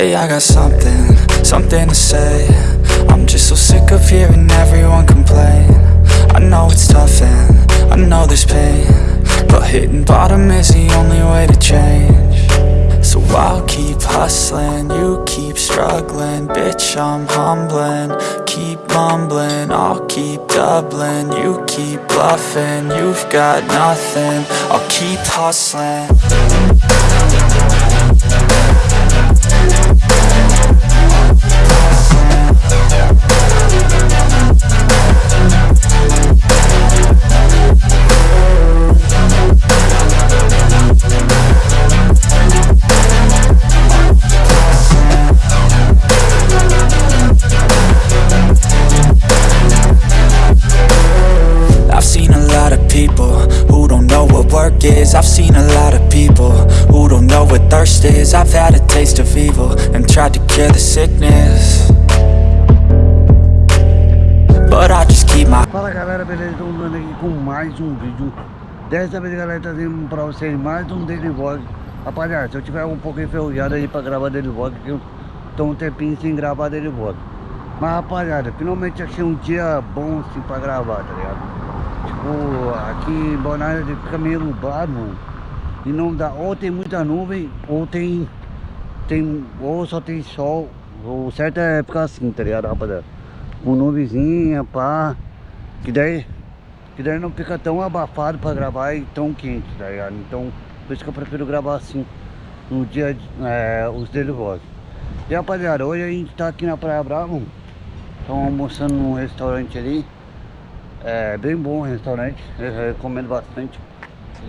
Hey, I got something, something to say. I'm just so sick of hearing everyone complain. I know it's tough and I know there's pain But hitting bottom is the only way to change. So I'll keep hustling, you keep struggling. Bitch, I'm humbling, keep mumbling. I'll keep doubling, you keep bluffing. You've got nothing, I'll keep hustling know what work is. I've seen a lot of people who don't know what thirst is. I've had a taste of evil and tried to cure the sickness. But I just keep my Fala galera, beleza? Estou andando aqui com mais um vídeo. Dessa vez galera, trazendo pra vocês mais um Daily Vlog. Rapaziada, se eu tiver um pouco enferrujado aí pra gravar Daily Vlog Que eu tô um tempinho sem gravar Daily Vlog. Mas rapaziada, finalmente achei um dia bom assim pra gravar, tá ligado? Tipo, aqui em Bonaire fica meio nublado, E não dá, ou tem muita nuvem, ou tem, tem Ou só tem sol. O certo é ficar assim, tá ligado, rapaziada? Com nuvenzinha, pá. Que daí Que daí não fica tão abafado pra gravar e tão quente, tá ligado? Então, por isso que eu prefiro gravar assim No dia, é, os vlogs E rapaziada, hoje a gente tá aqui na Praia Brava Estamos almoçando num restaurante ali É bem bom o restaurante. Eu recomendo bastante.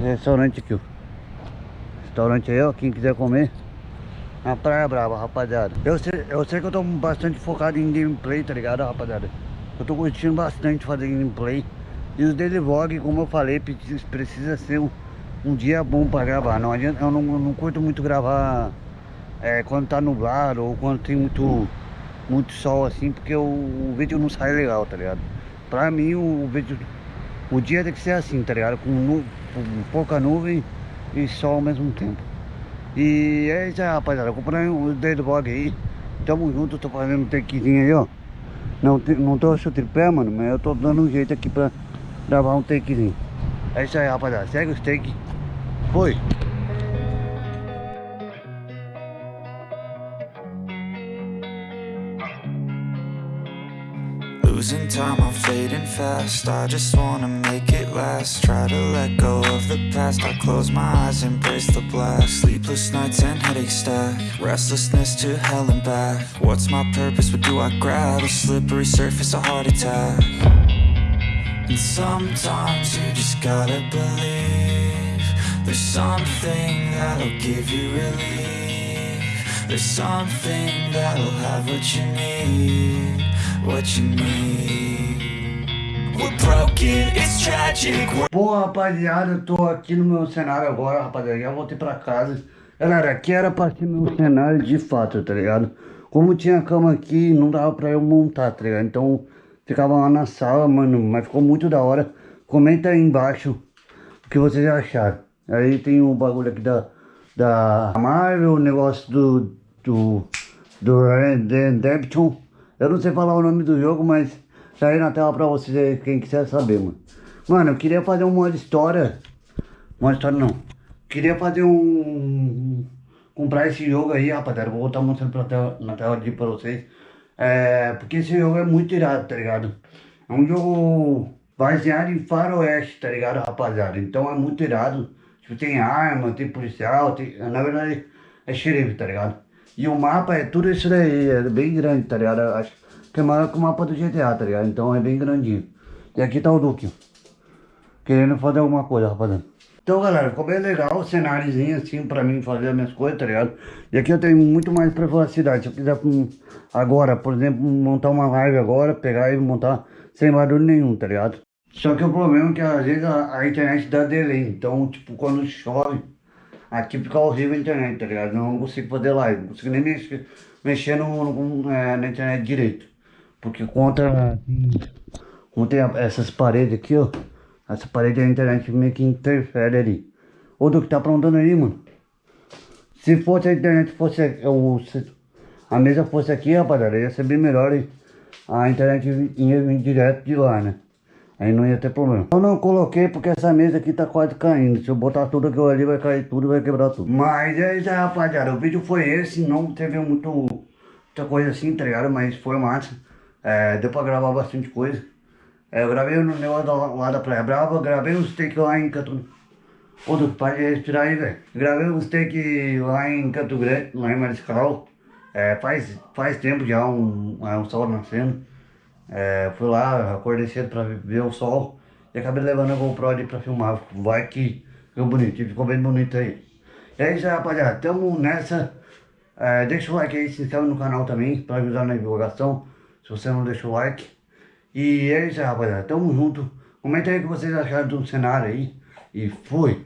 Restaurante aqui, ó. Restaurante aí, ó, quem quiser comer na Praia Brava, rapaziada. Eu sei, eu sei que eu tô bastante focado em gameplay, tá ligado, rapaziada? Eu tô curtindo bastante fazer gameplay. E os daily vlog, como eu falei, precisa, ser um, um dia bom pra gravar. Não adianta, eu não, não curto muito gravar é, quando tá nublado ou quando tem muito, muito sol assim Porque o, o vídeo não sai legal, tá ligado Pra mim o, o o dia tem que ser assim, tá ligado Com, nu, com pouca nuvem e sol ao mesmo tempo e é isso aí, rapaziada. Acompanha o dedo blog aí. Tamo junto, tô fazendo um takezinho aí, ó. Não, não tô achando tripé, mano, mas eu tô dando um jeito aqui pra gravar um takezinho. É isso aí, rapaziada. Segue os take. Foi. Losing time, I'm fading fast. I just wanna make it last. Try to let go of the past. I close my eyes, embrace the blast. Sleepless nights and headaches stack. Restlessness to hell and back. What's my purpose, what do I grab? A slippery surface, a heart attack. And sometimes you just gotta believe There's something that'll give you relief. There's something that'll have what you need Bom, rapaziada, eu tô aqui no meu cenário agora, rapaziada. Já voltei pra casa. Galera, aqui era pra ser meu cenário de fato, tá ligado? Como tinha cama aqui, não dava pra eu montar, tá ligado? Então, ficava lá na sala, mano. Mas ficou muito da hora. Comenta aí embaixo o que vocês acharam. Aí tem o bagulho aqui da, da Marvel, o negócio do, do, do Redemption. Eu não sei falar o nome do jogo, mas tá aí na tela pra vocês aí, quem quiser saber, mano. Mano, eu queria fazer uma história. Uma história não. Queria fazer um. Comprar esse jogo aí, rapaziada. Vou estar mostrando pra tela, na tela aqui pra vocês. É. Porque esse jogo é muito irado, tá ligado? É um jogo baseado em faroeste, tá ligado, rapaziada? Então é muito irado. Tipo, tem arma, tem policial, tem. Na verdade, é xerife, tá ligado? E o mapa é tudo isso daí, é bem grande, tá ligado? Acho que é maior que o mapa do GTA, tá ligado? Então é bem grandinho. E aqui tá o Duque, querendo fazer alguma coisa, rapaziada. Então, galera, ficou bem legal o cenáriozinho assim pra mim fazer as minhas coisas, tá ligado? E aqui eu tenho muito mais privacidade. Se eu quiser hum, agora, por exemplo, montar uma live agora, pegar e montar sem barulho nenhum, tá ligado? Só que o problema é que às vezes a, a internet dá delay. Então, tipo, quando chove, aqui fica horrível a internet, tá ligado? Não consigo fazer live, não consigo nem mexer, mexer no, no, é, na internet direito. Porque conta, como tem essas paredes aqui, ó. Essa parede da internet meio que interfere ali. Ô, do que tá aprontando aí, mano? Se fosse a internet, fosse o, a mesa fosse aqui, rapaziada, ia ser bem melhor e a internet ia vir direto de lá, né? Aí não ia ter problema. Eu não coloquei porque essa mesa aqui tá quase caindo. Se eu botar tudo aqui ali, vai cair tudo vai quebrar tudo. Mas é isso aí, rapaziada. O vídeo foi esse. Não teve muito, muita coisa assim, tá ligado? Mas foi massa. É, deu pra gravar bastante coisa. É, eu gravei no negócio lá, lá da Praia Brava. Gravei os takes lá em Canto... Ô, Dudu, para respirar aí, velho. Gravei os takes lá em Canto Grande, lá em Mariscal. É, faz, faz tempo já, um, é, um sol nascendo. É, fui lá, acordei cedo pra ver o sol e acabei levando a GoPro ali pra filmar. Vai que ficou bonito, ficou bem bonito aí. E é isso aí, rapaziada, tamo nessa. É, deixa o like aí, se inscreve no canal também pra ajudar na divulgação. Se você não deixa o like. E é isso aí, rapaziada, tamo junto. Comenta aí o que vocês acharam do cenário aí. E fui!